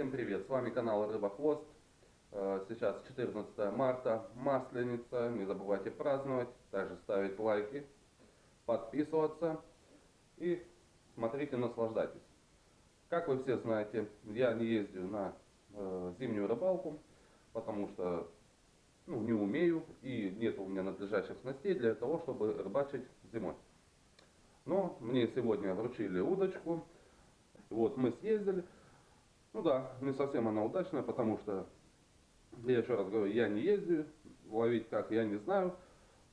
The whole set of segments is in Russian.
Всем привет, с вами канал Рыбохвост. Э, Сейчас 14 марта, Масленица. Не забывайте праздновать, также ставить лайки, подписываться и смотрите, наслаждайтесь. Как вы все знаете, я не ездю на э, зимнюю рыбалку, потому что ну, не умею и нет у меня надлежащих снастей для того, чтобы рыбачить зимой. Но мне сегодня вручили удочку, вот мы съездили. Ну да, не совсем она удачная, потому что, я еще раз говорю, я не ездил, ловить как я не знаю.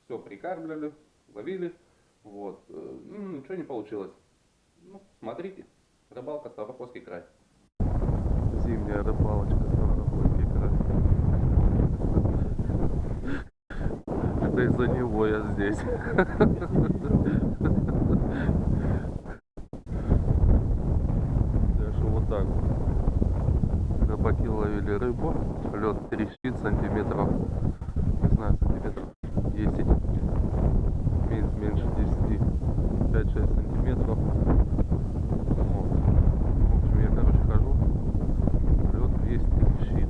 Все прикармливали, ловили, вот, э, ну, ничего не получилось. Ну, смотрите, рыбалка Ставропольский край. Зимняя рыбалочка Ставропольский край. Это из-за него я здесь. Даже вот так вот. Рыбаки ловили рыбу. Лед трещит сантиметров, не знаю, сантиметров 10. Мен- Меньше 10. 5-6 сантиметров. Вот. В общем, я, короче, хожу. Лед весь трещит.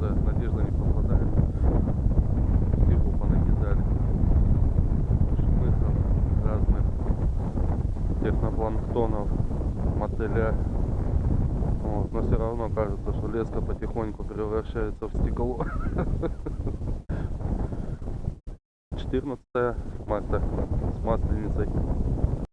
Да, надежда не попадает. Всего понакидали. Шмыхов разных технопланктонов, мотыля. Вот. Но все равно кажется, что леска потихоньку превращается в стекло. 14 марта с масленицей.